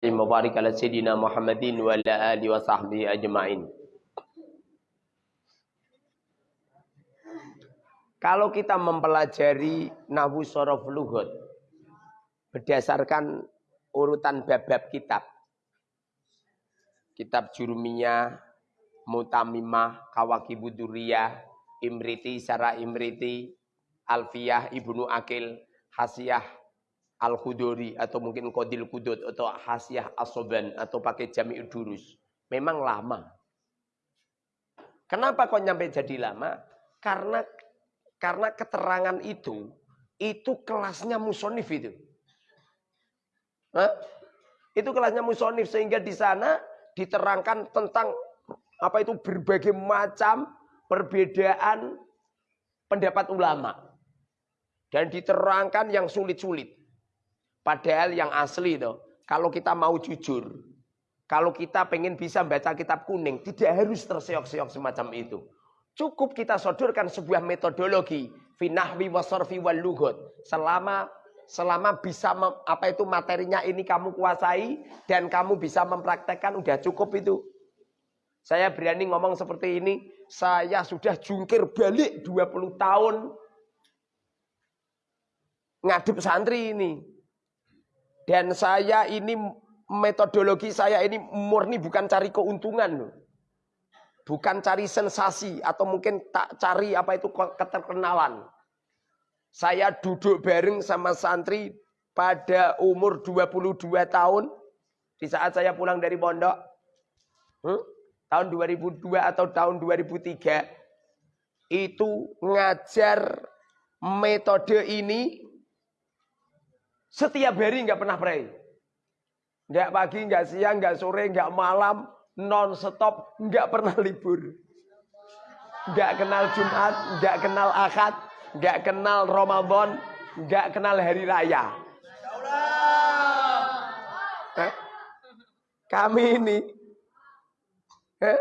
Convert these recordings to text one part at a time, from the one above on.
Sayyidina Muhammadin wa ala alihi wa sahbihi ajma'in. Kalau kita mempelajari Nahu Sorof Luhut berdasarkan urutan bab-bab kitab. Kitab Jurumiyah, Mutamimah, Kawakibuduriyah, Imriti, Sara Imriti, Alfiyah, Ibnu Akil, Hasiyah, Al-Khuduri atau mungkin Qadil Kudud atau Hasiyah Asoban atau pakai Jami'ud Durus. Memang lama. Kenapa kok nyampe jadi lama? Karena karena keterangan itu itu kelasnya musonif itu. Hah? Itu kelasnya musonif sehingga di sana diterangkan tentang apa itu berbagai macam perbedaan pendapat ulama dan diterangkan yang sulit-sulit. Padahal yang asli itu, kalau kita mau jujur, kalau kita pengen bisa baca kitab kuning, tidak harus terseok-seok semacam itu. Cukup kita sodorkan sebuah metodologi finahwi wasorfi wal lughut. Selama selama bisa mem, apa itu materinya ini kamu kuasai dan kamu bisa mempraktekkan udah cukup itu. Saya berani ngomong seperti ini, saya sudah jungkir balik 20 tahun ngadep santri ini. Dan saya ini metodologi saya ini murni bukan cari keuntungan Bukan cari sensasi atau mungkin tak cari apa itu keterkenalan. Saya duduk bareng sama santri pada umur 22 tahun di saat saya pulang dari pondok. Hmm? Tahun 2002 atau tahun 2003 itu ngajar metode ini setiap hari nggak pernah pray. Nggak pagi, nggak siang, nggak sore, nggak malam, non stop, nggak pernah libur. Nggak kenal Jumat, nggak kenal Akad, nggak kenal Ramadan, nggak kenal hari raya. Eh? Kami ini, eh?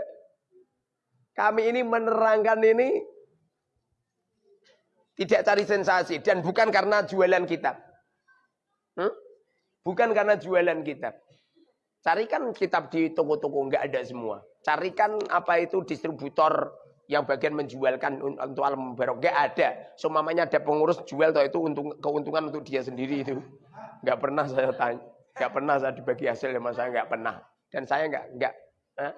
kami ini menerangkan ini tidak cari sensasi dan bukan karena jualan kitab. Hmm? Bukan karena jualan kitab. Carikan kitab di toko-toko, nggak ada semua. Carikan apa itu distributor yang bagian menjualkan untuk alam barok. Nggak ada. Semamanya ada pengurus jual itu untung, keuntungan untuk dia sendiri itu. Nggak pernah saya tanya. Nggak pernah saya dibagi hasil sama saya, nggak pernah. Dan saya nggak, nggak. Eh?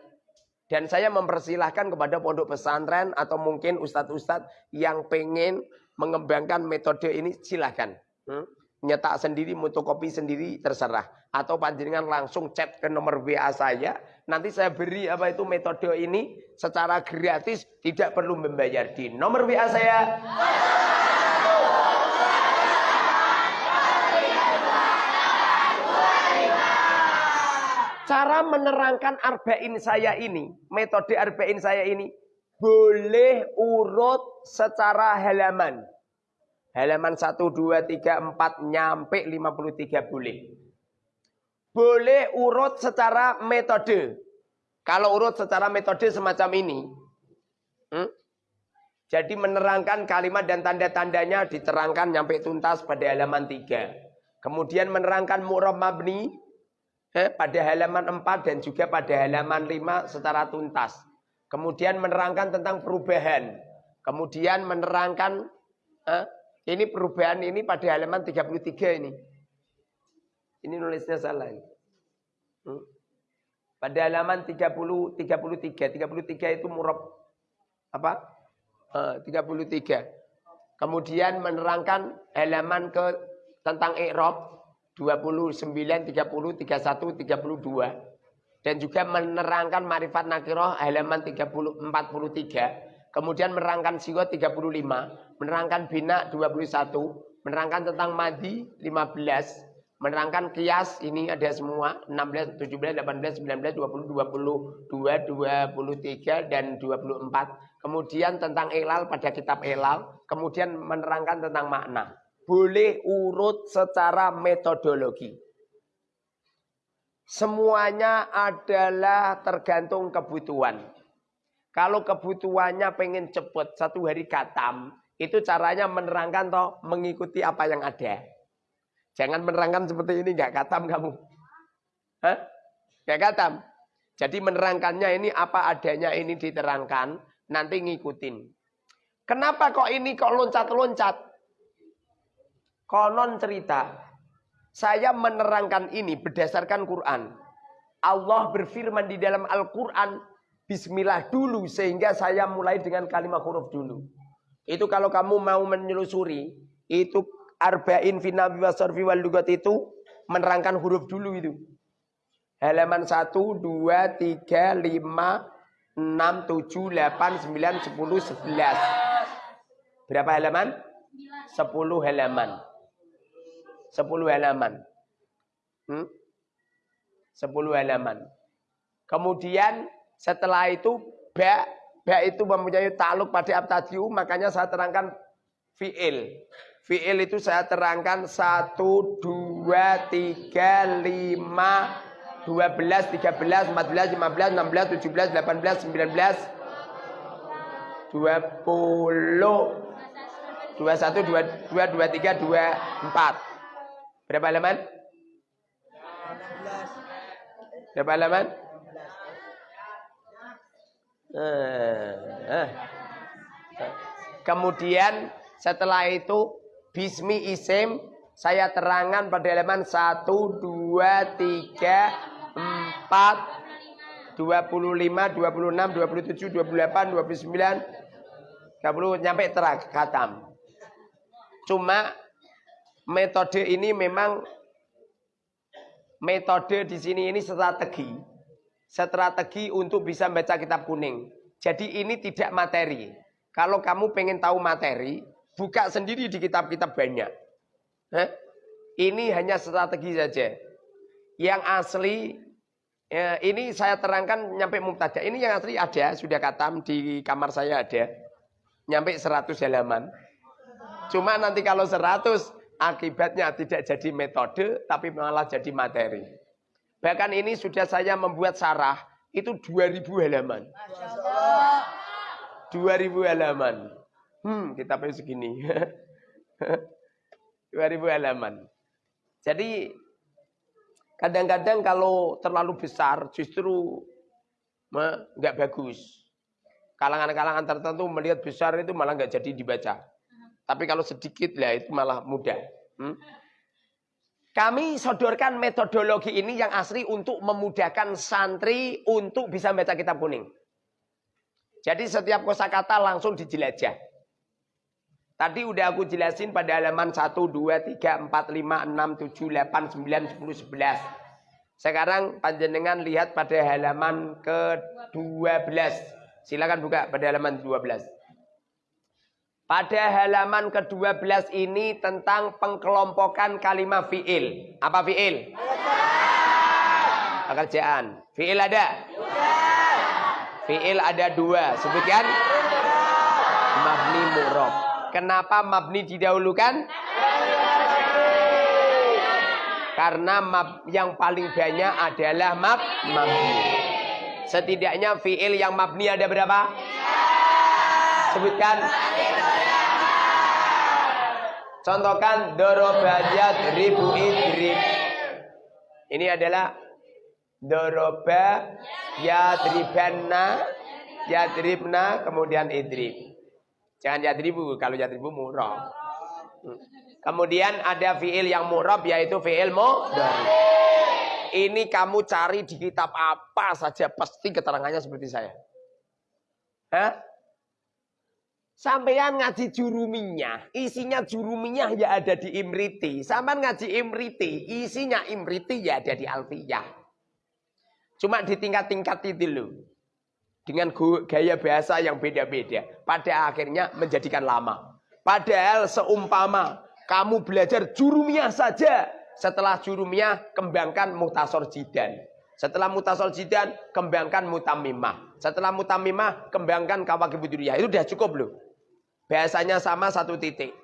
Dan saya mempersilahkan kepada pondok pesantren atau mungkin ustadz-ustadz yang pengen mengembangkan metode ini silahkan. Hmm? Nyetak sendiri, fotokopi sendiri terserah. Atau panjenengan langsung chat ke nomor WA saya. Nanti saya beri apa itu metode ini secara gratis, tidak perlu membayar di nomor WA saya. Cara menerangkan arba'in saya ini, metode arba'in saya ini, boleh urut secara halaman. Halaman 1, 2, 3, 4 nyampe 53 boleh. Boleh urut secara metode. Kalau urut secara metode semacam ini. Hmm? Jadi menerangkan kalimat dan tanda-tandanya diterangkan nyampe tuntas pada halaman 3. Kemudian menerangkan mu'rab mabni eh, pada halaman 4 dan juga pada halaman 5 secara tuntas. Kemudian menerangkan tentang perubahan. Kemudian menerangkan eh, ini perubahan ini pada halaman 33 ini. Ini nulisnya salah. Hmm. Pada halaman 30 33 33 itu murab apa? Uh, 33. Kemudian menerangkan halaman ke tentang i'rab 29 30 31 32 dan juga menerangkan marifat nakirah halaman 30 43 kemudian menerangkan sigot 35, menerangkan bina 21, menerangkan tentang madi 15, menerangkan kias ini ada semua 16, 17, 18, 19, 20, 22, 23 dan 24. Kemudian tentang elal pada kitab elal, kemudian menerangkan tentang makna. Boleh urut secara metodologi. Semuanya adalah tergantung kebutuhan. Kalau kebutuhannya pengen cepet satu hari katam, itu caranya menerangkan toh mengikuti apa yang ada. Jangan menerangkan seperti ini nggak katam kamu. Hah? Kayak katam. Jadi menerangkannya ini apa adanya ini diterangkan, nanti ngikutin. Kenapa kok ini kok loncat-loncat? Konon cerita, saya menerangkan ini berdasarkan Quran. Allah berfirman di dalam Al-Quran, Bismillah dulu, sehingga saya mulai dengan kalimat huruf dulu. Itu kalau kamu mau menelusuri, itu arba'in finabi wasarfi wal itu menerangkan huruf dulu itu. Halaman 1, 2, 3, 5, 6, 7, 8, 9, 10, 11. Berapa halaman? 10 halaman. 10 halaman. Hmm? 10 halaman. Kemudian setelah itu ba ba itu mempunyai takluk pada abtadiu makanya saya terangkan fiil. Fiil itu saya terangkan 1 2 3 5 12, 13, 14, 15, 16, 17, 18, 19, 20, 21, 22, 23, 24. Berapa halaman? Berapa halaman? Eh, eh. Kemudian setelah itu Bismi Isim saya terangkan pada halaman 1, 2, 3, 4 25 26 27 28 29 30 nyampe terak katam. Cuma metode ini memang metode di sini ini strategi. Strategi untuk bisa membaca kitab kuning. Jadi ini tidak materi. Kalau kamu pengen tahu materi, buka sendiri di kitab-kitab banyak. Hah? Ini hanya strategi saja. Yang asli ya, ini saya terangkan nyampe mubtada. Ini yang asli ada, sudah katam di kamar saya ada. Nyampe 100 halaman. Cuma nanti kalau 100 akibatnya tidak jadi metode tapi malah jadi materi. Bahkan ini sudah saya membuat sarah itu 2000 halaman. 2000 halaman. Hmm, kita segini. 2000 halaman. Jadi Kadang-kadang kalau terlalu besar justru nggak bagus. Kalangan-kalangan tertentu melihat besar itu malah nggak jadi dibaca. Tapi kalau sedikit lah itu malah mudah. Hmm? Kami sodorkan metodologi ini yang asli untuk memudahkan santri untuk bisa baca kitab kuning. Jadi setiap kosakata langsung dijelajah. Tadi udah aku jelasin pada halaman 1, 2, 3, 4, 5, 6, 7, 8, 9, 10, 11. Sekarang panjenengan lihat pada halaman ke-12. Silakan buka pada halaman 12. Pada halaman ke-12 ini tentang pengkelompokan kalimat fi'il. Apa fi'il? Pekerjaan. Fi'il ada? Fi'il ada dua. Sebutkan. Mabni murob. Kenapa mabni didahulukan? Karena mab yang paling banyak adalah mab mabni. Setidaknya fiil yang mabni ada berapa? Sebutkan. Contohkan dorobajat ribu idrib. Ini adalah doroba yadribanna yadribna kemudian idrib. Jangan yadribu, kalau yadribu murab. Hmm. Kemudian ada fiil yang murab yaitu fiil mudhari. Ini kamu cari di kitab apa saja pasti keterangannya seperti saya. Hah? Sampean ngaji juruminya, isinya juruminya ya ada di Imriti. Sampean ngaji Imriti, isinya Imriti ya ada di Alfiyah. Cuma di tingkat-tingkat itu dulu dengan gaya bahasa yang beda-beda. Pada akhirnya menjadikan lama. Padahal seumpama kamu belajar jurumiyah saja. Setelah jurumiyah kembangkan mutasor jidan. Setelah mutasor jidan kembangkan mutamimah. Setelah mutamimah kembangkan kawakibuduriyah. Itu sudah cukup loh. Bahasanya sama satu titik.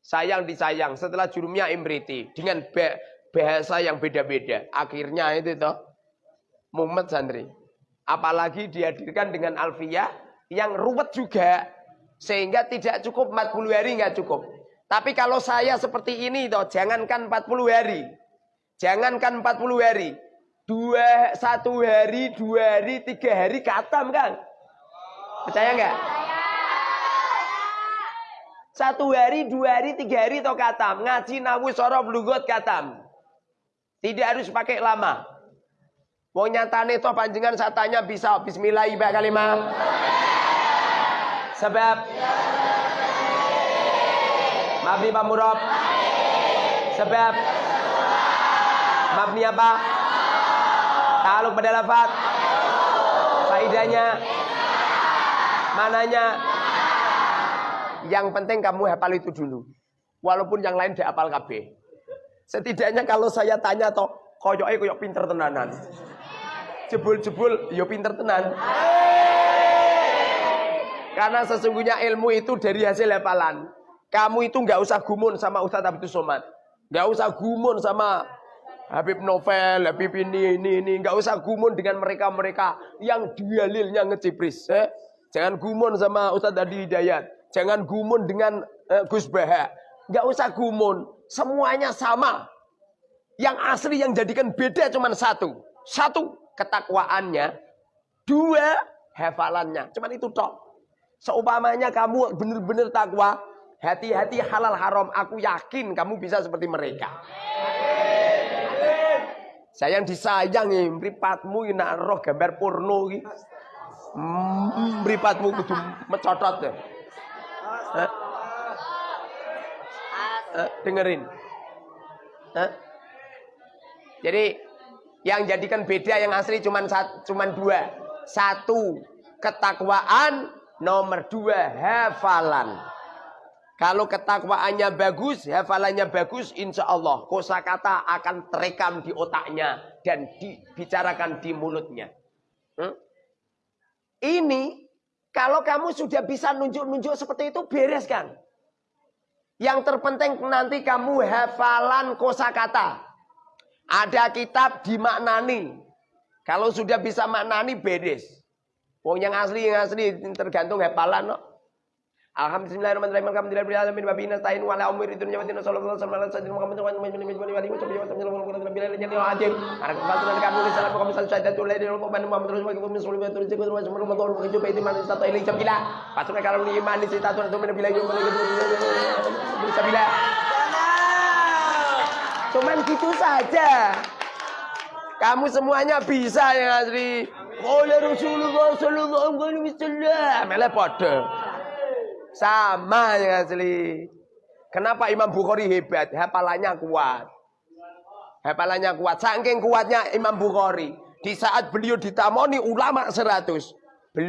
Sayang disayang. Setelah jurumiyah imriti. Dengan bahasa yang beda-beda. Akhirnya itu toh. Muhammad santri. Apalagi dihadirkan dengan alfiyah yang ruwet juga. Sehingga tidak cukup 40 hari nggak cukup. Tapi kalau saya seperti ini toh, jangankan 40 hari. Jangankan 40 hari. Dua, satu hari, dua hari, tiga hari katam kan? Percaya nggak? Satu hari, dua hari, tiga hari toh katam. Ngaji nawu sorof lugot katam. Tidak harus pakai lama. Mau nyatane toh saya tanya bisa bismillah ibak kalimah. Sebab Mabni Pak Murab Sebab Mabni apa? Taluk pada lafad Faidahnya Mananya Yang penting kamu hafal itu dulu Walaupun yang lain tidak hafal KB Setidaknya kalau saya tanya toh Koyoknya koyok pinter tenanan Jebul-jebul yo pinter tenan Karena sesungguhnya ilmu itu dari hasil hafalan kamu itu nggak usah gumun sama Ustadz Abdul Somad. Nggak usah gumun sama Habib Novel, Habib ini, ini, ini. Nggak usah gumun dengan mereka-mereka yang dalilnya ngecipris. Eh? Jangan gumun sama Ustadz Adi Hidayat. Jangan gumun dengan eh, Gus Baha. Nggak usah gumun. Semuanya sama. Yang asli yang jadikan beda cuma satu. Satu, ketakwaannya. Dua, hafalannya. Cuman itu toh. Seumpamanya kamu benar-benar takwa, Hati-hati halal haram. Aku yakin kamu bisa seperti mereka. Saya yang disayangi, mripatmu ini roh gambar porno iki. Mripatmu kudu mecotot ya. Eh? Eh, dengerin. Eh? Jadi yang jadikan beda yang asli cuman cuman dua. Satu, ketakwaan, nomor dua, hafalan. Kalau ketakwaannya bagus, hafalannya bagus, insya Allah kosakata akan terekam di otaknya dan dibicarakan di mulutnya. Hmm? Ini kalau kamu sudah bisa nunjuk-nunjuk seperti itu beres kan? Yang terpenting nanti kamu hafalan kosakata. Ada kitab dimaknani. Kalau sudah bisa maknani beres. Wong yang asli yang asli tergantung hafalan. No? Alhamdulillahirrahmanirrahim. Alhamdulillahirabbil alamin Anak Rasulullah Cuman gitu saja. Kamu semuanya bisa ya Azri. Oleh ya Rasulullah sallallahu alaihi wasallam. Sama yang asli. Kenapa Imam Bukhari hebat? Hafalannya kuat. Hafalannya kuat. Saking kuatnya Imam Bukhari. Di saat beliau ditamoni ulama seratus.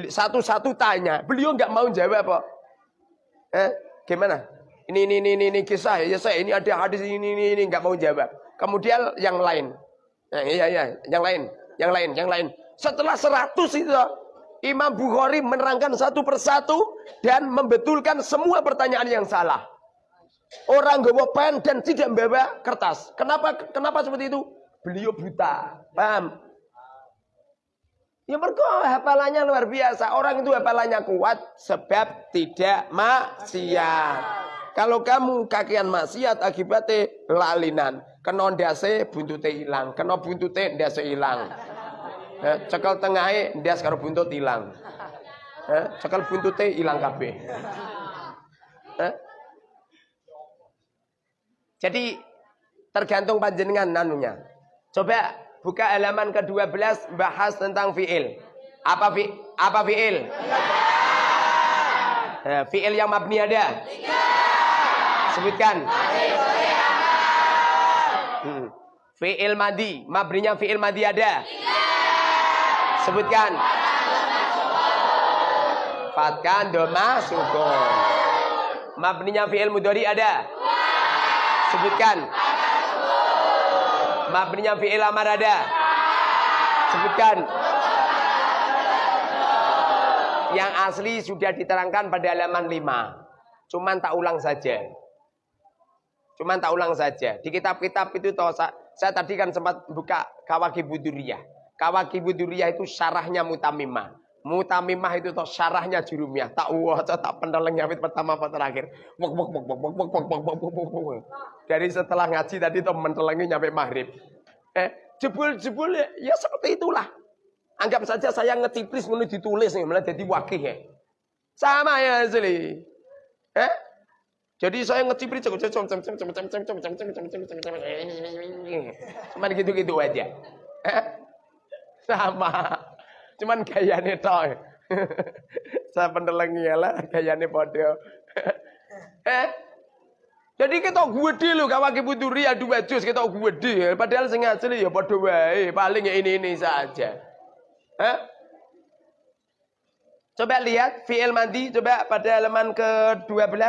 Satu-satu tanya. Beliau nggak mau jawab kok. Eh, gimana? Ini, ini, ini, ini, ini kisah ya saya. Ini ada hadis ini, ini, ini. Nggak mau jawab. Kemudian yang lain. Nah, iya, iya. Yang lain. Yang lain, yang lain. Setelah seratus itu Imam Bukhari menerangkan satu persatu dan membetulkan semua pertanyaan yang salah. Orang gawa pen dan tidak membawa kertas. Kenapa kenapa seperti itu? Beliau buta. Paham? Ya mereka hafalannya luar biasa. Orang itu hafalannya kuat sebab tidak maksiat. Kalau kamu kakian maksiat akibatnya lalinan. Kena ndase buntute hilang. Kena buntute ndase hilang. Eh, cekel tengahnya dia sekarang buntut hilang. Eh, cekel buntutnya hilang kabeh. Eh? Jadi tergantung panjenengan nanunya. Coba buka halaman ke-12 bahas tentang fiil. Apa fi apa fiil? Eh, fiil yang mabni ada? Sebutkan. Hmm. Fiil madi, mabninya fiil madi ada? Sebutkan. Fatkan doma sukun. Mabninya fi'il mudhari ada? Sebutkan. Mabninya fi'il amar ada? Sebutkan. Yang asli sudah diterangkan pada halaman 5. Cuman tak ulang saja. Cuman tak ulang saja. Di kitab-kitab itu toh, saya tadi kan sempat buka Kawaki Buduriyah. Kawakibu Duriyah itu syarahnya mutamimah. Mutamimah itu toh syarahnya jurumiyah. Tak waca tak pendeleng nyawit pertama apa terakhir. Wok wok wok wok wok wok wok wok wok wok Dari setelah ngaji tadi toh mendelengi nyampe maghrib. Eh, Jebul-jebul ya, ya seperti itulah. Anggap saja saya ngecipris ngono ditulis nih, malah jadi wakil ya. Sama ya asli. Eh? Jadi saya ngecipris cuman gitu-gitu aja. Eh? Sama. Cuman gayane toh. Saya pendelengi lah gayane podo. eh? Jadi kita gede lho kawake puturi adu wajus kita gede. Padahal sing asli ya padha wae, paling ya ini-ini saja. Eh? Coba lihat fi'il mandi coba pada halaman ke-12.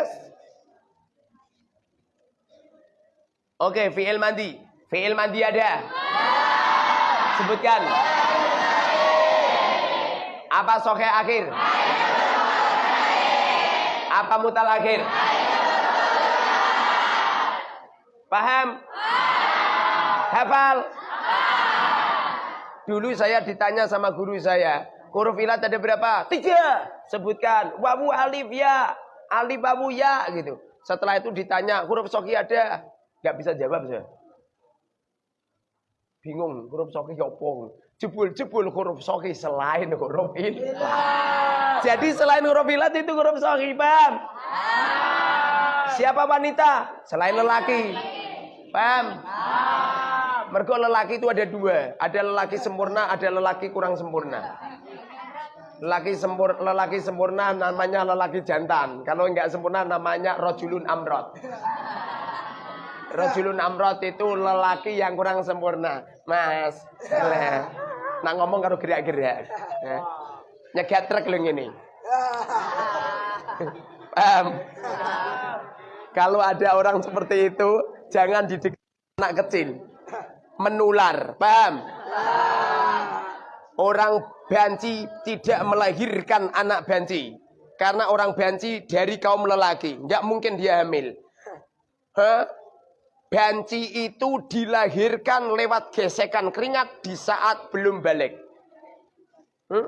Oke, fi'il mandi. Fi'il mandi ada? Sebutkan. Apa soke akhir? Apa mutal akhir? Paham? Hafal? Dulu saya ditanya sama guru saya, huruf ilat ada berapa? Tiga. Sebutkan. Wawu alif ya. Alif wawu ya gitu. Setelah itu ditanya, huruf soki ada? Gak bisa jawab saya. Bingung, huruf soki apa? Jebul-jebul huruf soki selain huruf ilat. Jadi selain huruf ilat itu huruf soki, paham? Siapa wanita? Selain lelaki. Paham? Mergo lelaki itu ada dua. Ada lelaki sempurna, ada lelaki kurang sempurna. Lelaki sempur, lelaki sempurna namanya lelaki jantan. Kalau enggak sempurna namanya rojulun amrot. Rojulun amrot itu lelaki yang kurang sempurna. Mas. Nah ngomong karo gerak-gerak. Nyegat truk lho ini. Paham? Kalau ada orang seperti itu, jangan didik anak kecil. Menular, paham? Orang banci tidak melahirkan anak banci. Karena orang banci dari kaum lelaki. Nggak mungkin dia hamil. Hah? Banci itu dilahirkan lewat gesekan keringat di saat belum balik. Hmm?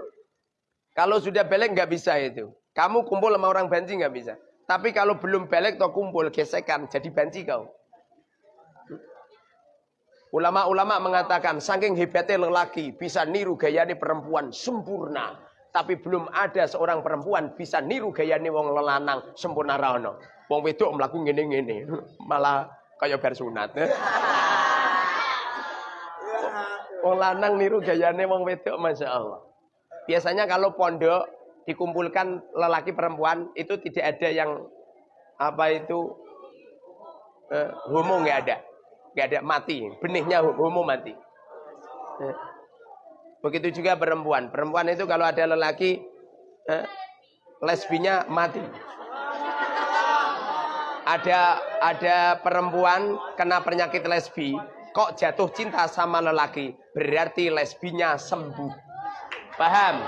Kalau sudah balik nggak bisa itu. Kamu kumpul sama orang banci nggak bisa. Tapi kalau belum balik atau kumpul gesekan jadi banci kau. Ulama-ulama mengatakan saking hebatnya lelaki bisa niru gayane perempuan sempurna. Tapi belum ada seorang perempuan bisa niru gayane wong lelanang sempurna rano. Wong wedok melaku ngene-ngene. Malah kayak bar sunat. Wong lanang niru gayane wong wedok Masya Allah. Biasanya kalau pondok dikumpulkan lelaki perempuan itu tidak ada yang apa itu eh, homo nggak ada nggak ada mati benihnya homo mati eh. begitu juga perempuan perempuan itu kalau ada lelaki eh, lesbinya mati ada ada perempuan kena penyakit lesbi kok jatuh cinta sama lelaki berarti lesbinya sembuh paham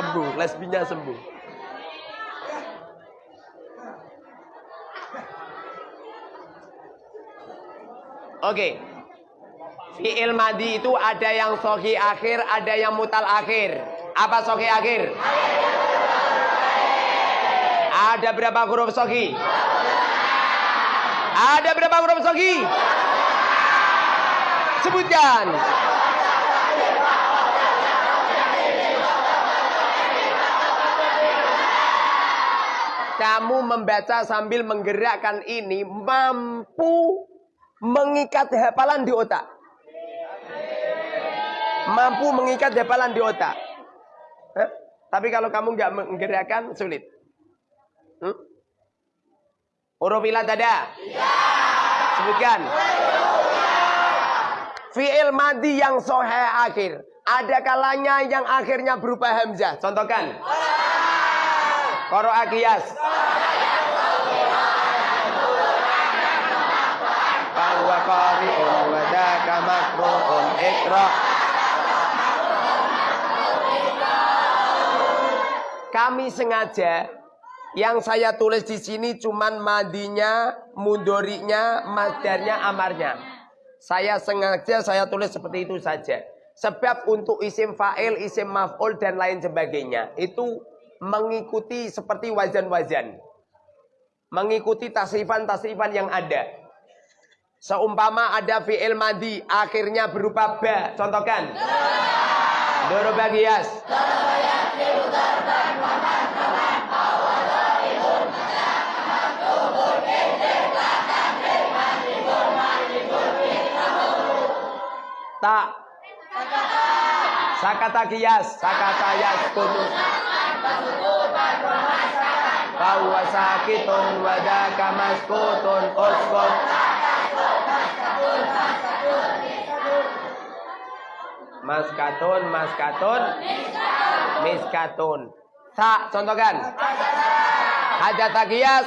sembuh, lesbinya sembuh. Oke. Okay. Fi'il madi itu ada yang sohi akhir, ada yang mutal akhir. Apa sohi akhir? Ada berapa huruf sohi? Ada berapa huruf sohi? Sebutkan. kamu membaca sambil menggerakkan ini mampu mengikat hafalan di otak. Mampu mengikat hafalan di otak. Hah? Tapi kalau kamu nggak menggerakkan sulit. Hmm? Huruf ilat ada? Ya. Sebutkan. Fi'il madi yang sohe akhir. Ada kalanya yang akhirnya berupa hamzah. Contohkan. Koro akiyas. Bahwa qari'un wa daka makru'un ikra. Kami sengaja yang saya tulis di sini cuman madinya, mundorinya, masdarnya, amarnya. Saya sengaja saya tulis seperti itu saja. Sebab untuk isim fa'il, isim maf'ul dan lain sebagainya itu mengikuti seperti wajan-wajan. Mengikuti tasrifan-tasrifan yang ada. Seumpama ada fi'il madi akhirnya berupa ba. Contohkan. Doroba gias. Tak. Sakata kias, sakata yas kutu. Bahwa sakitun wadaka maskutun uskut. Maskatun, maskatun, miskatun. Tak, contohkan. Hajat kias.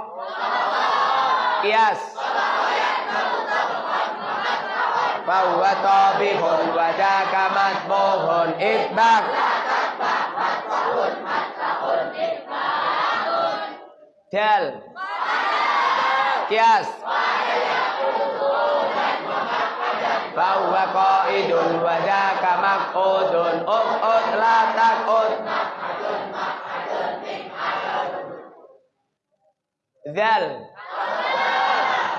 Kias Bahwa tabihun wajah kamatmuhun Itbak Dal Kias. Bahwa qaidun wajaka mak'udun Uqud la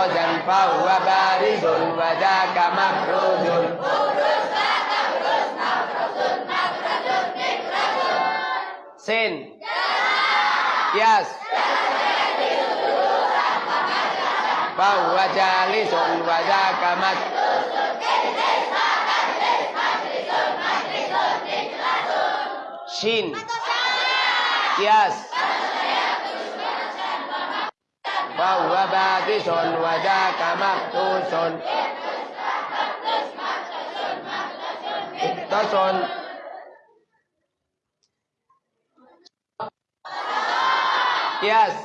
Makrojan bahwa barizun wajaka makrudun Sin. Kias Bahwa jalisun wajaka mat Shin. Kias Batisun wajaka maktusun Iktasun Kias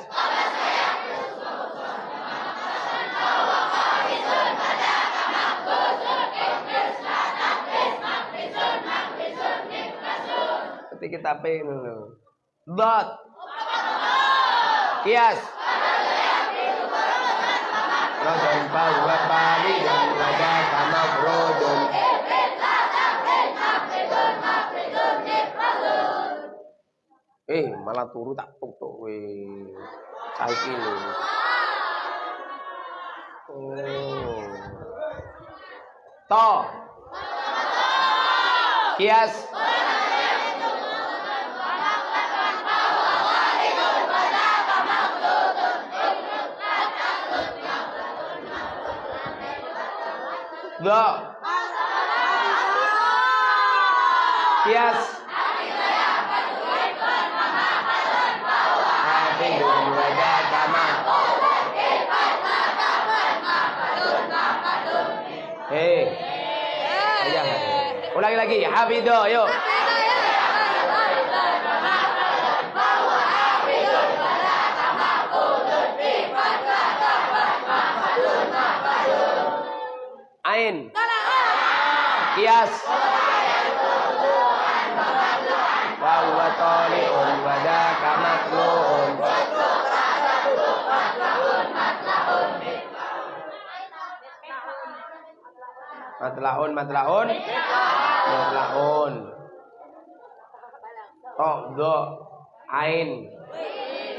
Ketika kita pengen dulu. Dot. Kias. Kama rodon. Eh, malah turu tak tutuk we. Saiki lho. Oh. To. Kias. Kias. Wajah kama. Hei. Ulangi lagi. Hafidu, yuk. Kias. Wa huwa tali'un wa daka makruhun. Matlaun, matlaun. Matlaun. Tok, do, ain.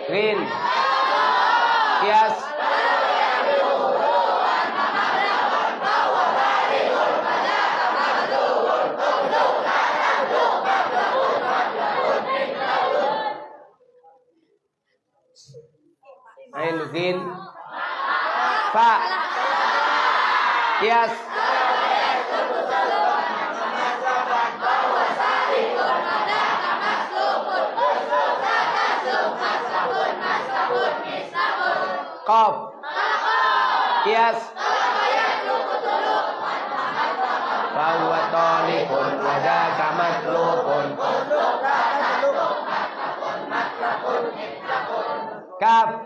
Rin. Kias. Sin Fa Kias. Qaf Kias. Bahwa tolibun Wada kamatlubun Kaf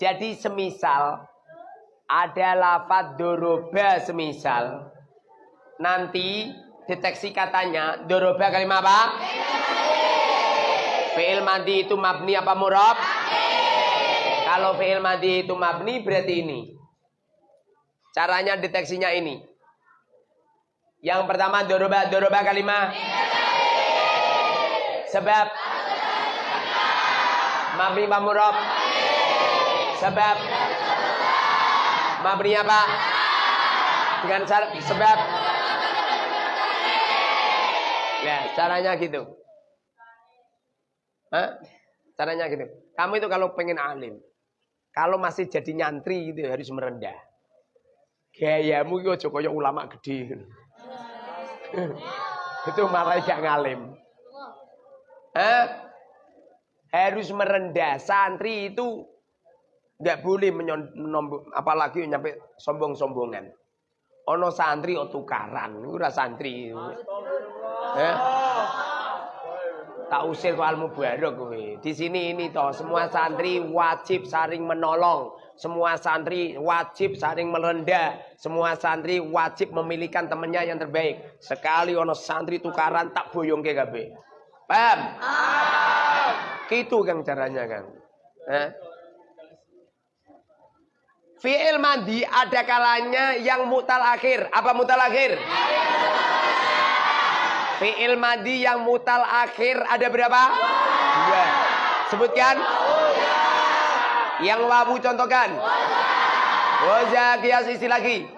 Jadi semisal ada lafad doroba semisal nanti deteksi katanya doroba kalimat apa? Fi'il madi itu mabni apa murab? Kalau fi'il madi itu mabni berarti ini. Caranya deteksinya ini. Yang pertama doroba doroba kalimat. Sebab mabni apa murab? Sebab mabni apa? Dengan syarat sebab. Nah, caranya gitu. Hah? Caranya gitu. Kamu itu kalau pengen alim, kalau masih jadi nyantri gitu harus merendah. Gayamu aja kaya ulama gede. itu malah gak ngalim. Hah? Harus merendah. Santri itu nggak boleh menyombong, apalagi nyampe sombong-sombongan. Ono santri o tukaran, ora santri. Eh? Tak usir ke al mubarak kowe. Di sini ini toh semua santri wajib saling menolong. Semua santri wajib saling merendah. Semua santri wajib memilihkan temannya yang terbaik. Sekali ono santri tukaran tak boyong ke kabeh. Paham? Gitu kan caranya kan. Eh? Fi'il mandi ada kalanya yang mutal akhir. Apa mutal akhir? Fi'il madi yang mutal akhir ada berapa? Dua. Sebutkan. Yang wawu contohkan. Waja kias isi lagi.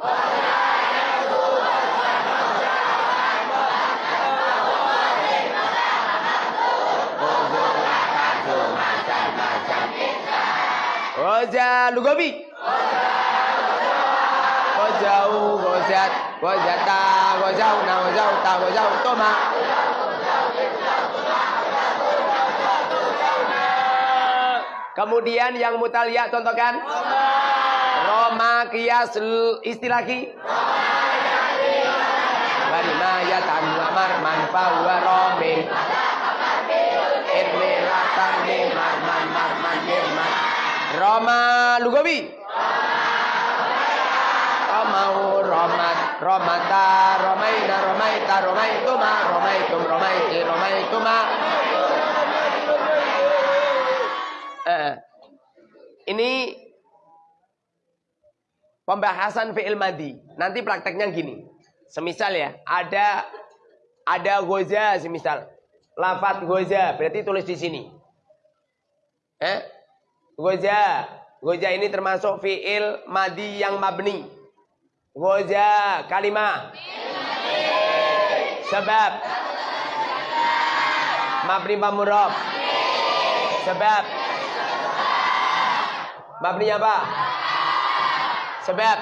Waja lugawi. Kemudian yang mutalia contohkan. Roma kias istilah ki. Barima ya tanwamar manfa wa romin. Irmi latan man man man man man. Roma lugawi. Romau romat romata romaina romaita romaituma romaitum romaiti romaituma. Eh, ini pembahasan fi'il madi. Nanti prakteknya gini. Semisal ya, ada ada goza semisal. Lafat goza berarti tulis di sini. Eh? Goza. Goza ini termasuk fi'il madi yang mabni. Goza kalimah. Sebab. Mabni pamurab. Sebab. Mabni apa? Sebab.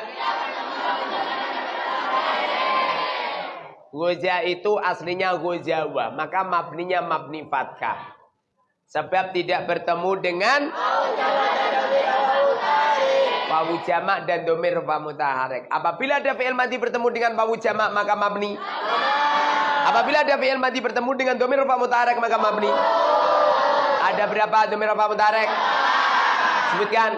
Goja itu aslinya gojawa, maka mabninya mabni fathah. Sebab tidak bertemu dengan wawu jamak dan domir rupa mutaharek. Apabila ada fi'il mati bertemu dengan wawu jamak maka mabni. Apabila ada fi'il mati bertemu dengan domir rupa mutaharek maka mabni. Ada berapa domir rupa mutaharek? Sebutkan.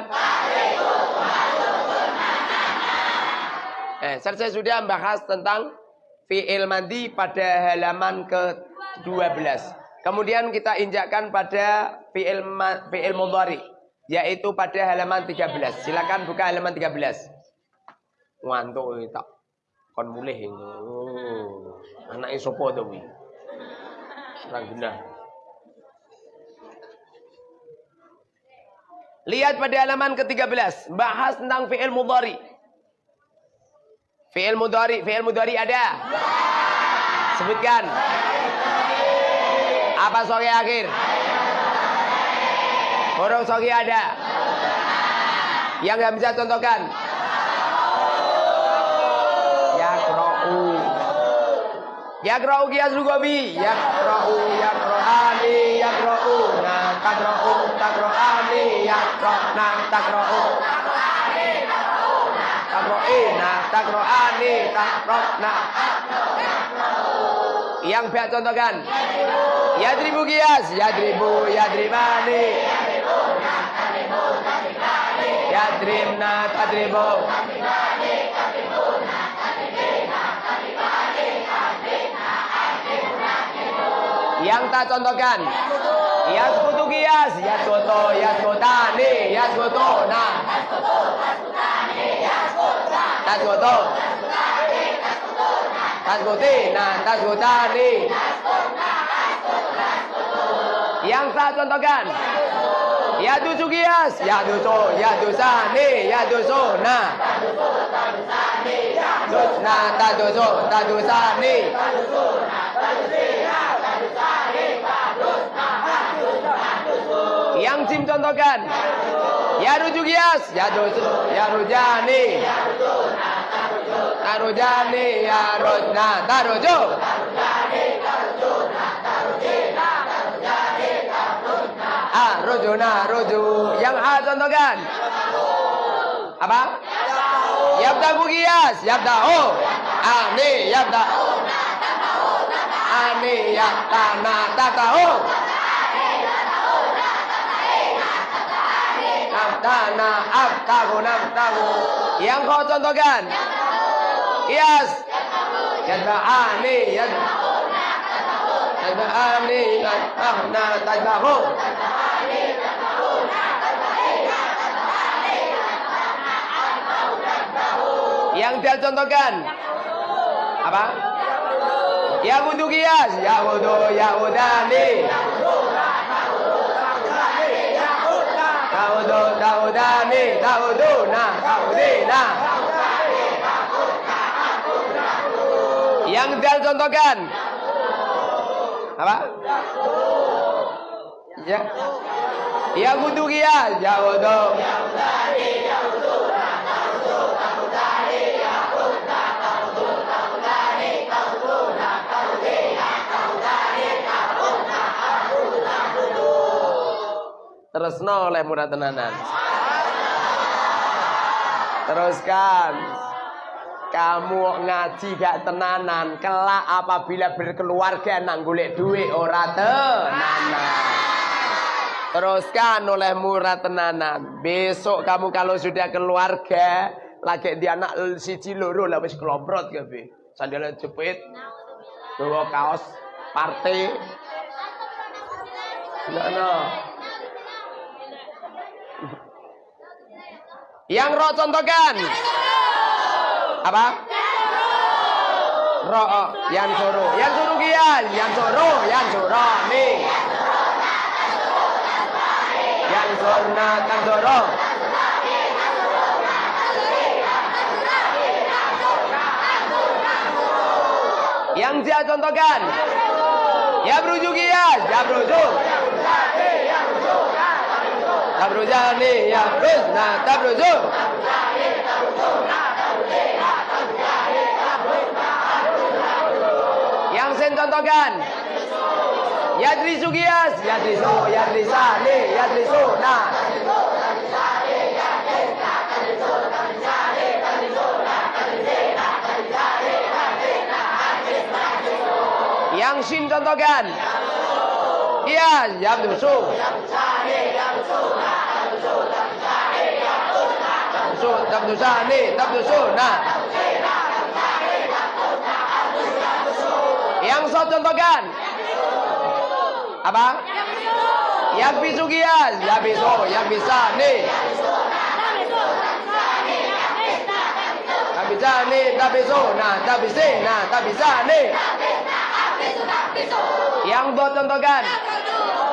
Eh, selesai sudah membahas tentang fi'il mandi pada halaman ke-12. Kemudian kita injakkan pada fi'il fi'il yaitu pada halaman 13. Silakan buka halaman 13. Ngantuk tak kon mulih itu. Oh, anak sapa to kuwi? Lihat pada halaman ke-13, bahas tentang fi'il mudhari. Fi'il mudhari, fi'il mudhari ada? Sebutkan. Apa sore akhir? Huruf sogi ada? Yang nggak bisa contohkan? Yakra'u. Yakra'u kias lugawi. Yakra'u, yakra'ani, yakra'u. Nah, takra'u, takra'ani, yakra'na, takra'u. Takro'ina, takro'ani, takra'na. Yang biar contohkan. Yadribu kias, yadribu, yadribani. Yadribna, tadribu. Yang tak contohkan. Yaskutu kias, yaskutu, yaskutani, yaskutuna. Taskutu. Taskutina, taskutani. Yang saya contohkan. Ya kias, ya dusu, ya dusani, ya dusuna. Dusna, tadusu, tadusani. Yang Jim contohkan. Ya rujuk kias, ya dusu, ya rujani. Tarujani, ya rujna, tarujuk. Ah, rujuna, ruju. Yang A contohkan. Apa? Yabdaku kias, yabdahu. Ani, yabda. Ani, yabdana, tatahu. Nabdana, abtahu, nabtahu. Yang kau contohkan. Kias. Yadba'ani, yadba'ani. Yadba'ani, yadba'na, tajbahu. Yang dia contohkan. Apa? Yahudu kias, Yahudu, Yahudani. Yahudu, Yahudani, Yahuduna, Yahudina. Yang dia contohkan. Apa? Ya. Yahudu kias, Yahudu. Terusno oleh murah tenanan. Teruskan. Kamu ngaji gak tenanan, kelak apabila berkeluarga nang duit ora tenanan. Teruskan oleh murah tenanan. Besok kamu kalau sudah keluarga, lagi di anak siji loro lah wis kelomprot kabeh. Sandalnya jepit, bawa kaos partai. Nah, nah. Yang roh contohkan. Apa? Roh, oh, yang suruh, yang suruh kian, yang suruh, yang suruh nih. Yang surna kan suruh. Yang dia contohkan. Ya berujuk kian, ya berujuk. Tabrujani ya Ruzna tabruju. contohkan. Yadri Sugias, Yadri Su, Yadri Sani, Yadri Suna. Yang Shin contohkan. Iya, Yabdu Su. Yang so contohkan. Apa? Yang bisu gias, yang bisu, yang bisa nih. Bisa nih, bisa, nah, bisa, nah, bisa nih. Yang do contohkan.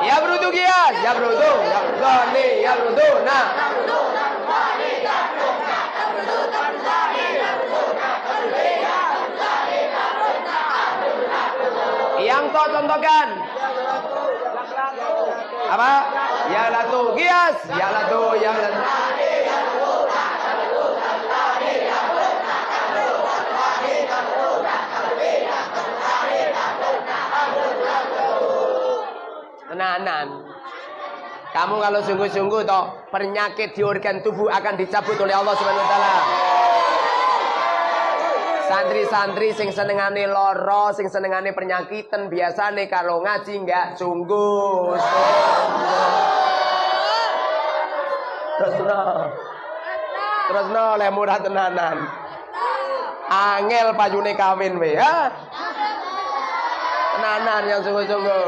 Ya brudu gias, ya brudu, ya brudu nih, ya brudu, nah. Yang to contohkan. Apa? Ya latu gias, ya latu, ya latu. Tenanan. Kamu kalau sungguh-sungguh toh penyakit di organ tubuh akan dicabut oleh Allah Subhanahu wa taala. Santri-santri sing senengane loro, sing senengane penyakitan biasane kalau ngaji enggak sungguh. Terus no. Terus no le murah tenanan. Angel payune kawin we, ha? Tenanan yang sungguh-sungguh.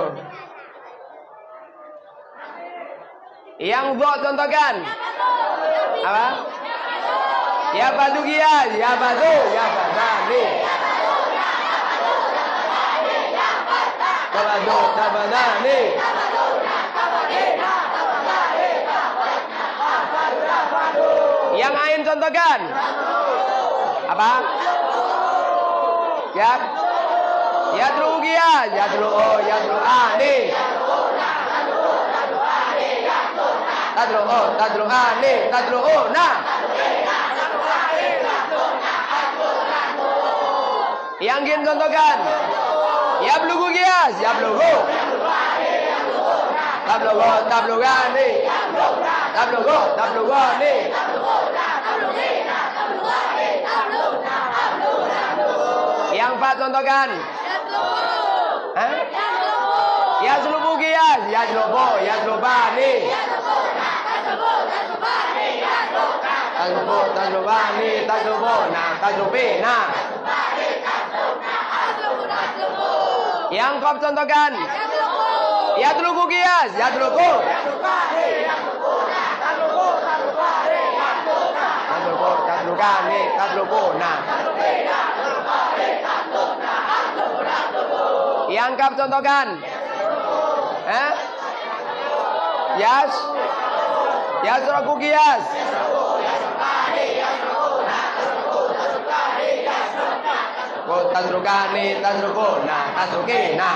Yang buat contohkan. Apa? Ya badugia, ya badu, ya. Yang lain contohkan. Apa? Ya. Ya drugia, ya dru, oh, ya dru ani. Tadru, oh, ani, tadru, oh, nah. Yang gin contohkan. Ya blugu gias, ya blugu. Tablugo, tablugani. Tablugo, tablugani. Yang empat contohkan. Hah? Ya selubu gias, ya selubu, ya selubani. Taslubu, taslubani, taslubu, nah, taslubi, nah. Yang kau contohkan. Ya telugu kias, ya nah. Yang kau contohkan. Eh? Yas. Yas telugu kias. Tasrukani, tasrukuna, tasrukina.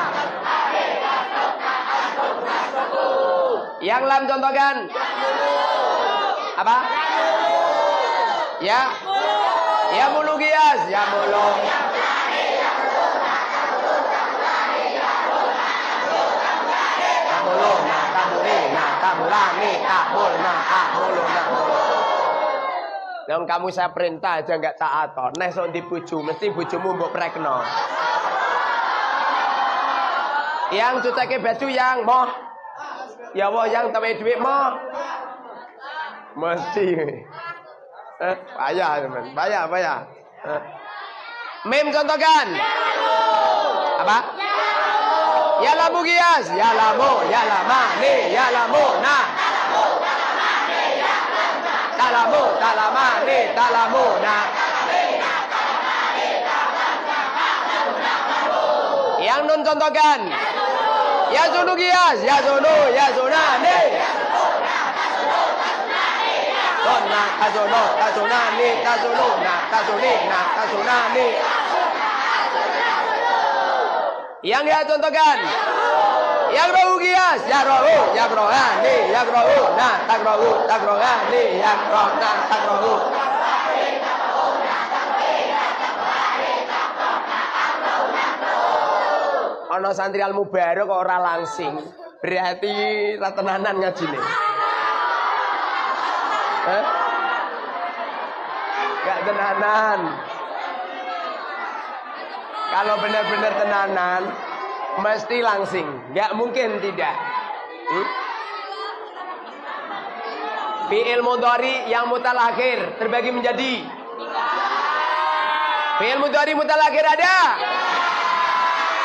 Yang lam contohkan. Apa? Ya. Ya mulu gias, ya mulu. Yang kamu saya perintah aja nggak taat. Nek di bojo, mesti bojomu mbok prekno. Yang cucake baju yang moh. Ya Allah yang tawe duit moh. Mesti. Eh, bayar teman. Bayar, bayar. Eh. Mem contohkan. Apa? Ya lamu gias, ya lamu, ya lama, nih, ya lamu, nah. Talamu, talamani, talamuna. Yang nun contohkan. Ya zunu gias, ya zunu, ya zunani. Dona, tazuno, tazunani, tazununa, tazunina, tazunani. Yang ya contohkan. Yang rohu gias, ya rohu, ya rohani, ya rohu, nah, tak rohu, tak rohani, ya roh, nah, tak rohu. ana santri al kok ora langsing. Berarti ra tenanan ngajine. Hah? Gak tenanan. Kalau benar-benar tenanan, mesti langsing. Gak mungkin tidak. Hmm? Fi'il mudhari yang mutalakhir terbagi menjadi Fi'il mudhari mutalakhir ada?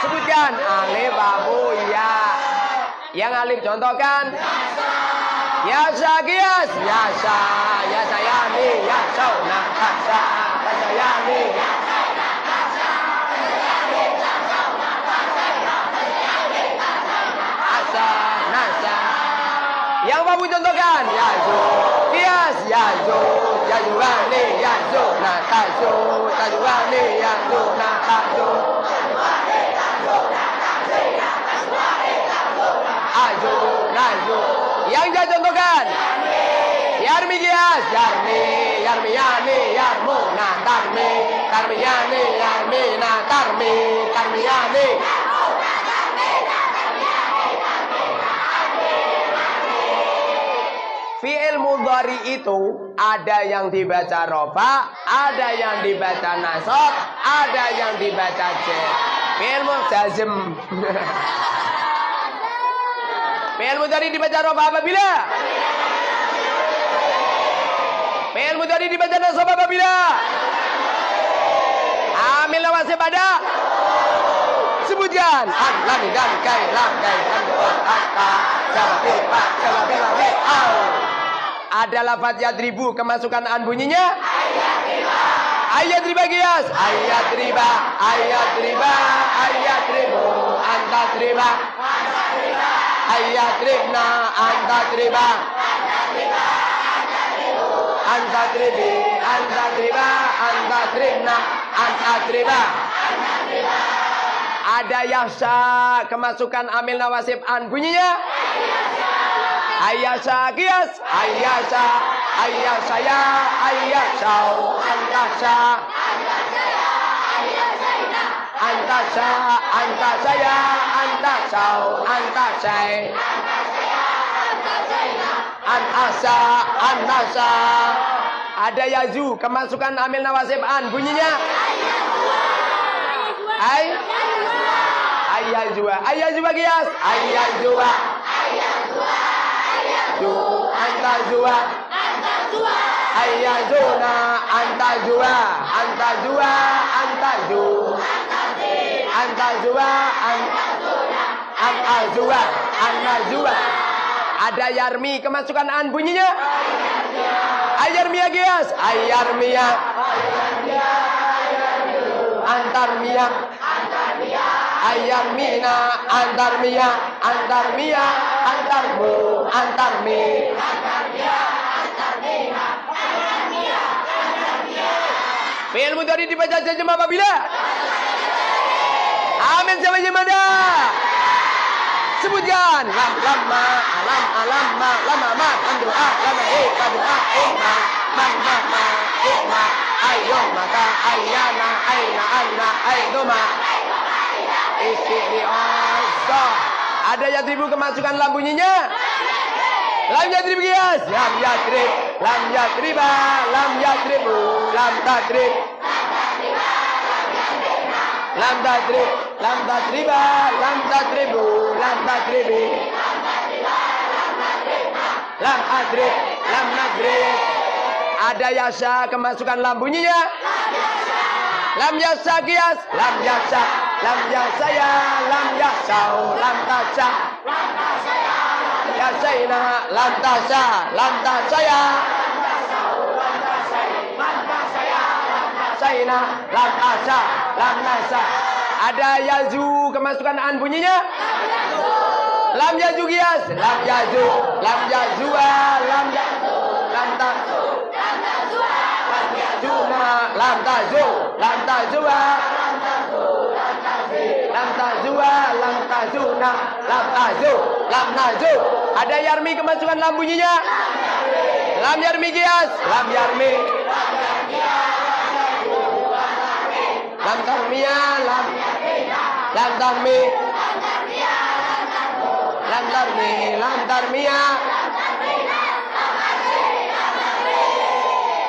Sebutkan alif abu ya. Yang alif contohkan. Ya kias, ya sa, ya sayani, ya sauna, ya sa, ya sayani. Asa, zu, na ta zu, ta zuani, ya zu, na ta zu. Aju, naju. Yang saya contohkan. Yarmi kias, yarmi, yarmi yani, yarmu, na tarmi, tarmi yani, yarmi, na tarmi, tarmi yani. Fi'il mudhari itu ada yang dibaca rofa, ada yang dibaca nasab, ada yang dibaca jet. Fi'il mujazim. Fi'il mudhari dibaca rofa apabila? Fi'il mudhari dibaca nasab apabila? Amil nawasib ada? Sebutkan. An, dan, kai, an, an, atta, jawabi, pak, jawabi, wabi, au. Ada lafaz yadribu kemasukan an bunyinya? Ayat riba kias. Ayat riba, ayat riba, ayat ribu, anta riba. Ayat ribna, anta riba. Anta ribi, anta riba, anta ribna, anta riba. Ada yahsa kemasukan amil nawasib an bunyinya? Ayasa kias, ayasa, ayasaya, ayasau, antasa, antasa, antasaya, antasau, antasai, anasa, anasa. Ada yazu kemasukan amil nawasib an bunyinya? Ay, ayazua, ayazua kias, ayazua. Ju, anta jua. Ayazuna, anta jua. Anta jua, anta ju. Anta jua, anta jua. Anta jua. Ada yarmi kemasukan an bunyinya? Ayarmia gias. Ayarmia. Antarmia. Ayarmina. Antarmia. Antarmia. Antarmu. Antarmi. Fi'il mudhari dibaca jam apabila? Amin siapa jemada? Sebutkan lam lama alam alam ma lama ma lam doa lama eh ka doa eh ma man ma ma eh ma ayo maka ayana aina anna aidoma istighfar ada yang ribu kemasukan lam bunyinya lam yadrib kias lam yadrib lam yadriba lam yadribu lam tadrib lam tadrib lam tadriba lam tadribu lam tadribi lam adrib lam nadrib ada yasa kemasukan lam bunyinya lam yasa lam yasa lam yasa ya lam yasau lam tasa yasaina lam tasa lam tasaya saina lam asa lam nasa ada yazu kemasukan an bunyinya lam yazu kias lam yazu lam yazua lam yazu lam tazu Juna lam tazu lam tazua lam tazua lam tazuna lam tazu lam nazu ada yarmi kemasukan lam bunyinya? Lam yarmi kias lam yarmi. Lam tarmiya lam. Lam tarmi. Tarmi lam tarmiyah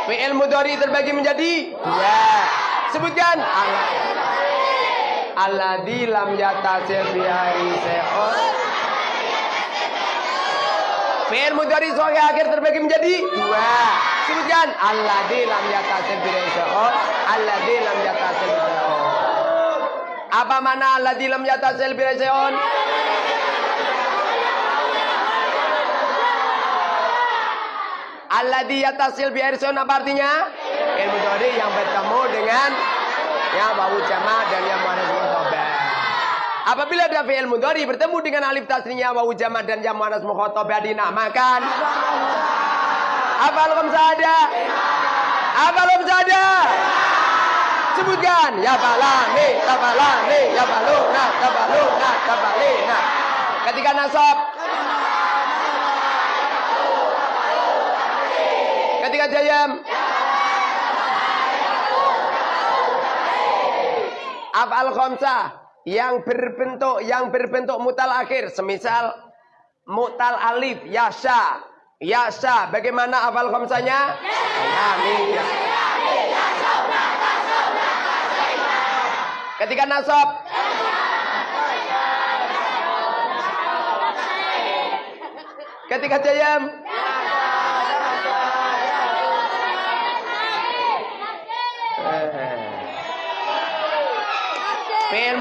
Fi'il mudhari terbagi menjadi dua. Sebutkan. Alladzi lam yatasil bi se'on. Fi'il mudhari sahih akhir terbagi menjadi dua. Sebutkan. Alladzi lam yatasil bi se'on. Alladzi lam yatasil bi se'on. Apa mana alladzi lam yatasil bi se'on? Alladhi yatasil bi apa artinya? Ilmu mudhari yang bertemu dengan ya bau jama dan yang mukhatabah. Apabila ada fi'il mudhari bertemu dengan alif tasniya bau jama dan yang muannas mukhatabah dinamakan apa belum ada? Apa belum ada? Sebutkan ya balani, tabalani, ya baluna, tabaluna, tabalina. Ketika nasab Ketika jayam. Afal khamsah yang berbentuk yang berbentuk mutal akhir. Semisal mutal alif yasha. Yasha bagaimana afal khamsahnya amin. Ketika nasab. Ketika jayam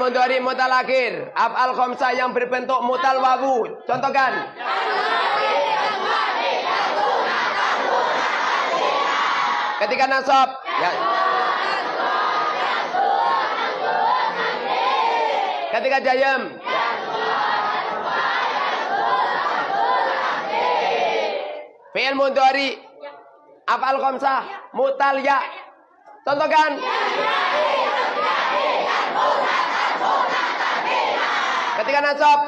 mudhari mutalakir. Af'al khamsah yang berbentuk mutal wawu. Contohkan. Ketika nasab. Ya. Ketika jayam. Fi'il mudhari. Af'al khamsah. Mutal ya. Contohkan. Ketika nasab.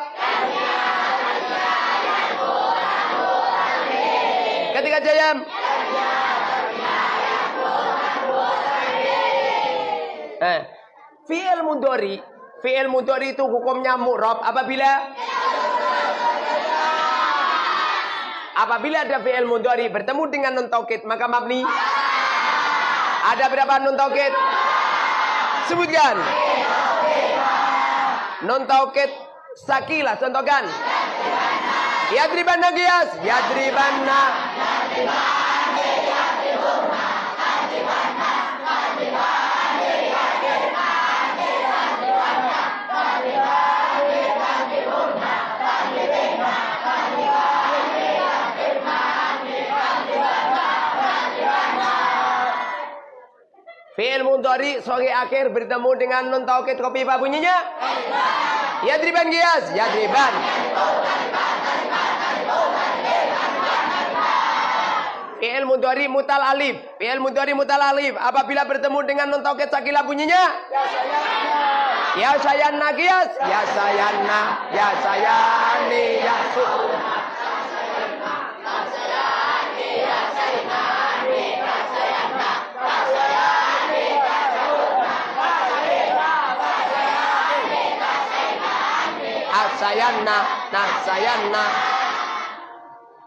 Ketika jayam. Eh, fi'il mudhari, fi'il mudhari itu hukumnya mu'rab apabila Apabila ada fi'il mudhari bertemu dengan nun taukid maka mabni ada berapa nun taukid? Sebutkan. Nun taukid sakila contohkan. Yadribanna gias, yadribanna. Fi'il mudhari sebagai akhir bertemu dengan nun taukid kopi apa bunyinya? Yadriban gias, yadriban. Fi'il mudhari mutal alif. Fi'il mudhari mutal alif apabila bertemu dengan nun taukid sakila bunyinya? Ya sayanna gias, ya sayanna, ya sayani, ya su. Sayanna nah sayanna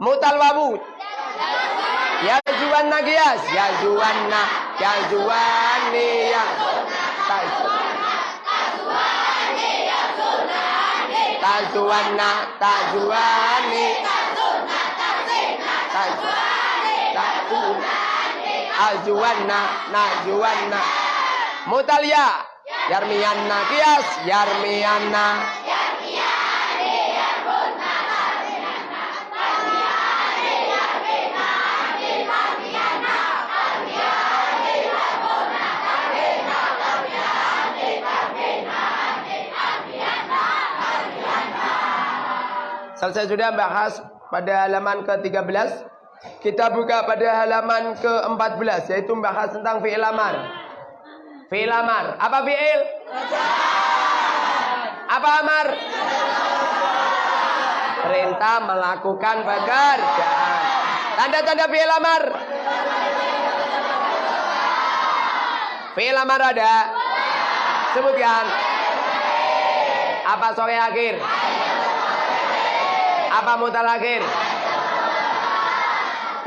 mutal wabud ya juwanna gias ya juwanna ya juwani ya tajuwanna tajuwani ajuwanna najuwanna mutalya yarmiyanna kias yarmiyanna Selesai sudah bahas pada halaman ke-13. Kita buka pada halaman ke-14 yaitu bahas tentang fi'il amar. Fi'il amar. Apa fi'il? Apa amar? Perintah melakukan pekerjaan. Tanda-tanda fi'il amar. Fi'il amar ada. Sebutkan. Apa sore akhir? Apa mutalakhir?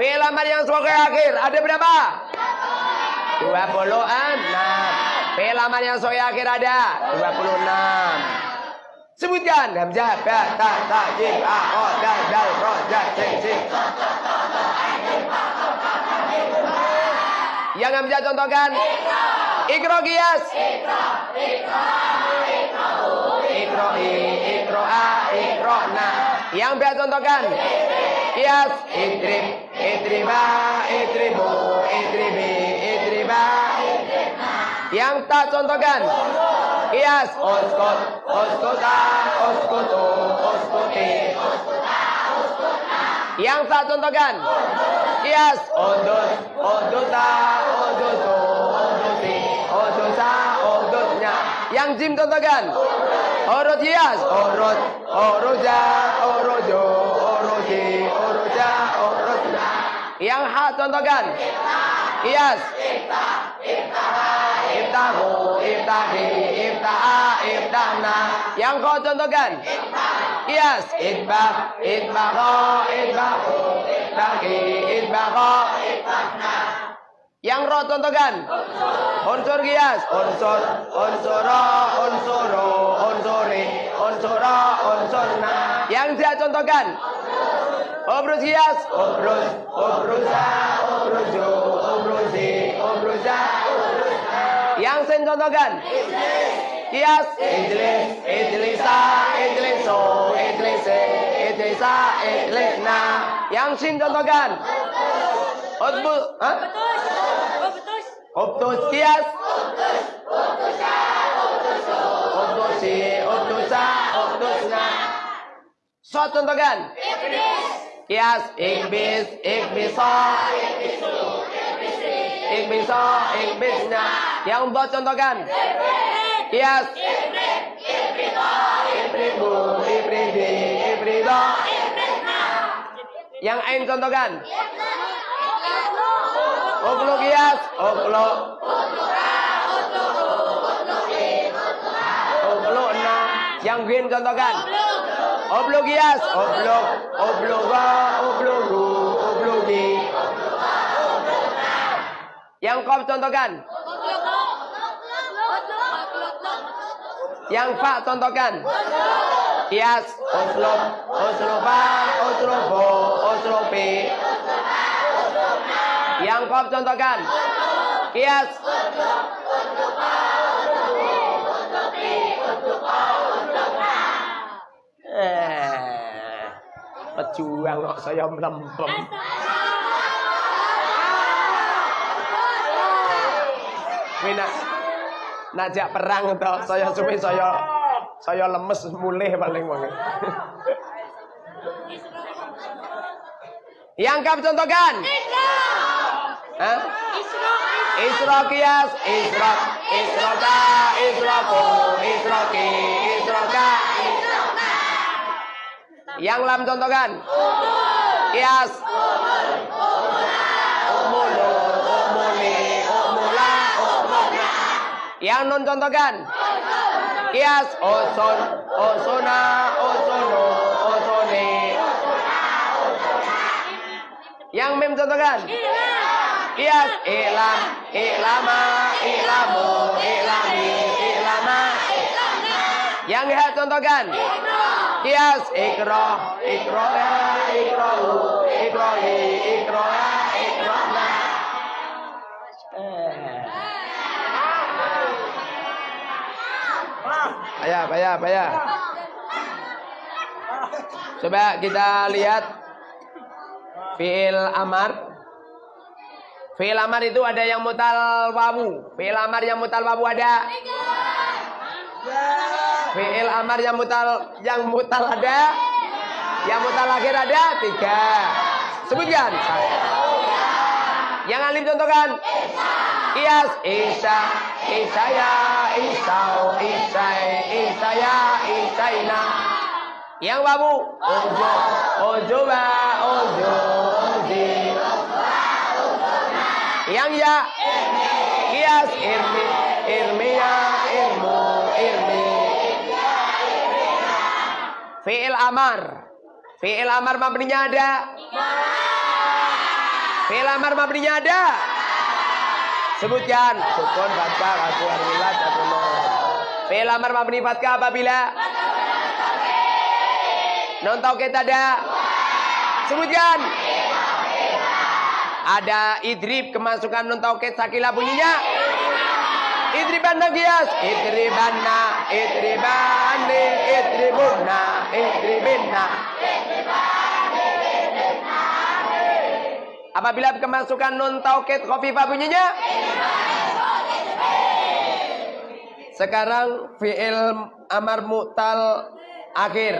Fi'il amar yang sebagai akhir ada berapa? 26. Fi'il amar yang sebagai akhir ada 26. Sebutkan hamzah ba ta ta jim a o dal dal ro ja sing sing. Yang hamzah contohkan. Ikro kias. Ikro, ikro, ikro, ikro, ikro a, ikro na. Yang biasa contohkan. Kias, idrib, idriba, idribu, idribi, idriba. Yang tak contohkan. Kias, oskot, oskota, oskoto, oskote. Yang tak contohkan. Kias, odot, odota, odoto, odote, odosa, odotnya. Yang jim contohkan. Kias, orot, oroja, orojo, oroje, oroja, orotnya. Yang ha contohkan. Kias. Iftahu, iftahi, iftaha, iftahna. Yang kau contohkan. Kias. Itbah, itbaho, itbahu, itbahi, itbaho. Yang roh contohkan. Unsur kias. Unsur, unsuro, unsuro, unsuri, unsuro, unsurna. Yang dia contohkan. Obrus kias. Obrus, obrusa, obrujo, obrusi, obrusa, Yang sen contohkan. Kias. Ijlis, ijlisa, ijliso, ijlise, ijlisa, ijlisna. Yang sin contohkan. Hah? Optus kias. Optusi, optusa, optusna. So contohkan. Kias, ikbis, ikbiso, ikbiso, ikbisna. Yang buat contohkan. Kias. Ibribu, ibridi, ibrido. Yang ain contohkan. Oklo kias, oklo. Oklo na. Yang gin contohkan. Oblo kias, oblo, obloga, oblogu, oblogi. Yang kop contohkan. Yang fa contohkan. Kias, oslop, oslopa, oslopo, oslope. Yang kop contohkan. Kias. Eh, pejuang kok saya melempem. Mina najak perang toh saya suwe saya saya lemes mulih paling wangi. Yang kap contohkan. Hah? Isra kias, isra, isroka, isroko, isroki, isroka. Yang lam contohkan. Kias. Umulu, umuli, umula, umuna. Yang nun contohkan. Kias, oson, osona, osono, osone. Yang mem contohkan. Kias, ilam, ilama, ilamu, ilami, ilama. Yang ya contohkan. Kias, ikro, ikroya, ikrohu, ikrohi, ikroya, ikrohna. Payah, payah, payah. Coba kita lihat fiil amar. Fiil itu ada yang mutal wawu. Fiil yang mutal wawu ada. Fiil amar yang mutal yang mutal ada. Yang mutal akhir ada? Tiga. Sebutkan. Yang alim contohkan. Kias Isa. Isaya Isau. Isai. Isaya Isaina. Yang babu Ojo. Ojo ba Ojo. Oji Yang ya Kias Irmi Irmia Irmu Irmi Fi'il amar Fi'il amar mabninya ada? Fi'il amar mabninya ada? Sebutkan. Sukun, fathah, aku, aku, Fi'il amar mabni fathah apabila? Non tauhid ada? Sebutkan. Ada idrib kemasukan non tauhid sakila bunyinya. Idriban nagias, idribanna, idribani, idribunna, idribinna. Apabila kemasukan nun tauhid khafifah bunyinya Sekarang fi'il amar mu'tal akhir.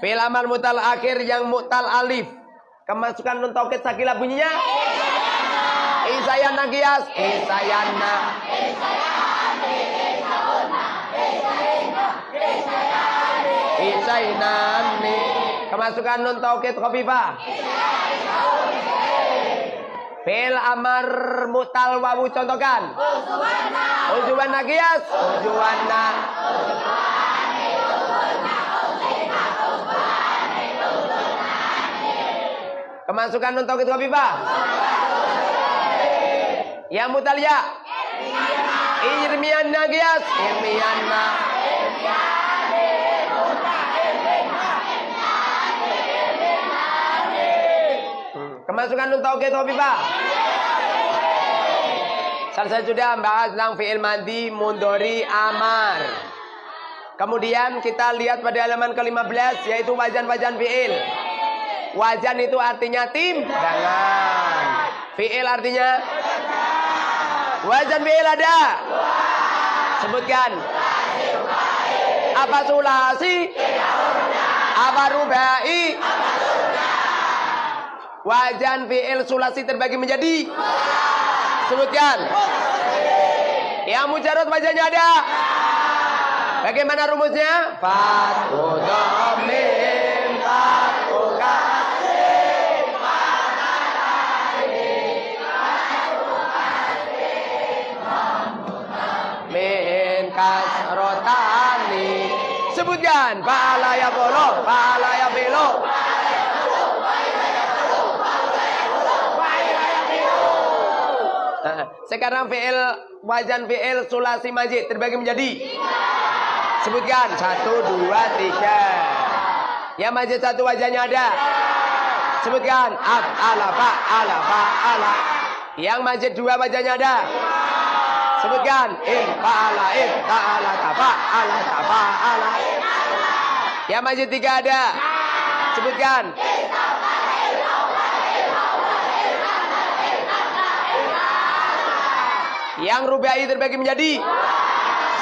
Fi'il amar mu'tal akhir yang mu'tal alif. Kemasukan nun tauhid sakila bunyinya Isayana kias Isayana Isainani Kemasukan nun tauhid khafifah Fil amar mutal wawu contohkan. Ujuwana. Ujuwana kias. Ujuwana. Kemasukan nun tauhid khafifah. Yang ya. Irmianna kias. Irmianna. Kemasukan nun tauhid khafifah. Selesai sudah membahas tentang fi'il madi, mundori, amar. Kemudian kita lihat pada halaman ke-15 yaitu wajan-wajan fi'il. Wajan itu artinya tim jangan. Fi'il artinya Wajan fi'il ada? Sebutkan. Apa sulasi? Apa rubai? Wajan fi'il sulasi terbagi menjadi Sebutkan Yang mujarot wajahnya ada Bagaimana rumusnya? Fatu Sebutkan Fa'ala ya bolo Fa'ala ya belo Sekarang fi'il wajan fi'il sulasi majid terbagi menjadi Sebutkan satu dua tiga. Yang majid satu wajahnya ada. Sebutkan ab ala fa ala fa ala. Yang majid dua wajahnya ada. Sebutkan in fa ala in ala ta fa ala ta fa ala. Yang majid tiga ada. Sebutkan. Yang rubai terbagi menjadi.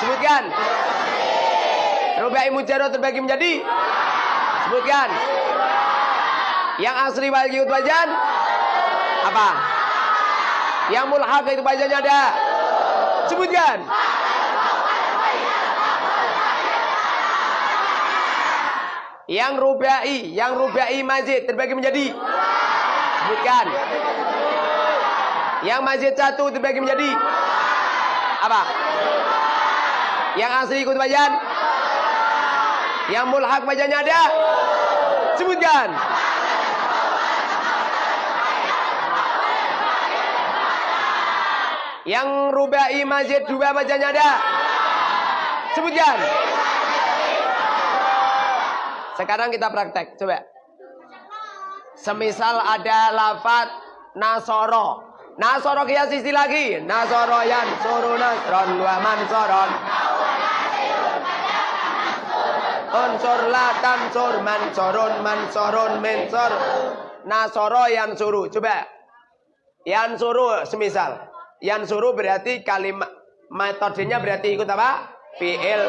Sebutkan. Rubai mujarrad terbagi menjadi. Sebutkan. Yang asli yud wajan Apa? Yang mulhaq itu wajannya ada Sebutkan Yang rubai Yang rubai majid terbagi menjadi Sebutkan Yang majid satu terbagi menjadi apa? Yang asli ikut bajan? Yang mulhak bajannya ada? Sebutkan. Yang rubai masjid dua bajannya ada? Sebutkan. Sekarang kita praktek, coba. Semisal ada lafat nasoro, Nasoro kias isti lagi. Nasoro yan suru nasron wa mansoron. Unsur la tansur mansorun mansorun mensor. Nasoro yan suru. Coba. Yan suru semisal. Yan suru berarti kalimat metodenya berarti ikut apa? Fi'il.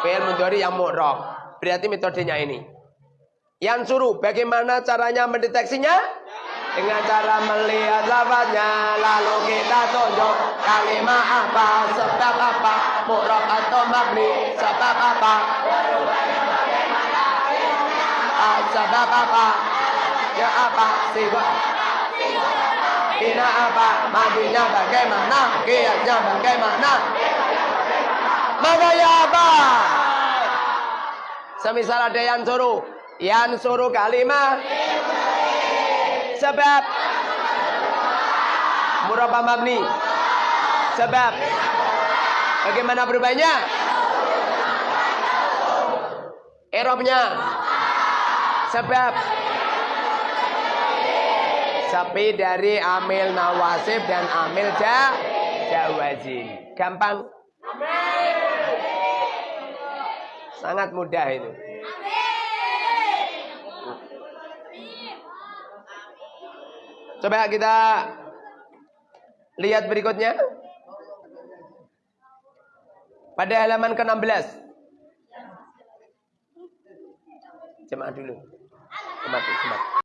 Fi'il mudhari yang mu'rob. Berarti metodenya ini. Yang suruh bagaimana caranya mendeteksinya? dengan cara melihat lafaznya lalu kita tunjuk kalimat apa sebab apa mu'rab atau mabni sebab apa ah, sebab apa ya apa sifat Ina apa majunya bagaimana kiasnya bagaimana maka ya apa semisal ada yang suruh Yang suruh kalimah. Sebab. Murabba mabni. Sebab. Bagaimana berubahnya? Erobnya. Sebab. Sepi dari amil nawasib dan amil ja, jawazin. Gampang? Sangat mudah ini. Coba kita lihat berikutnya. Pada halaman ke-16. Jemaah dulu. Kemati, kemati.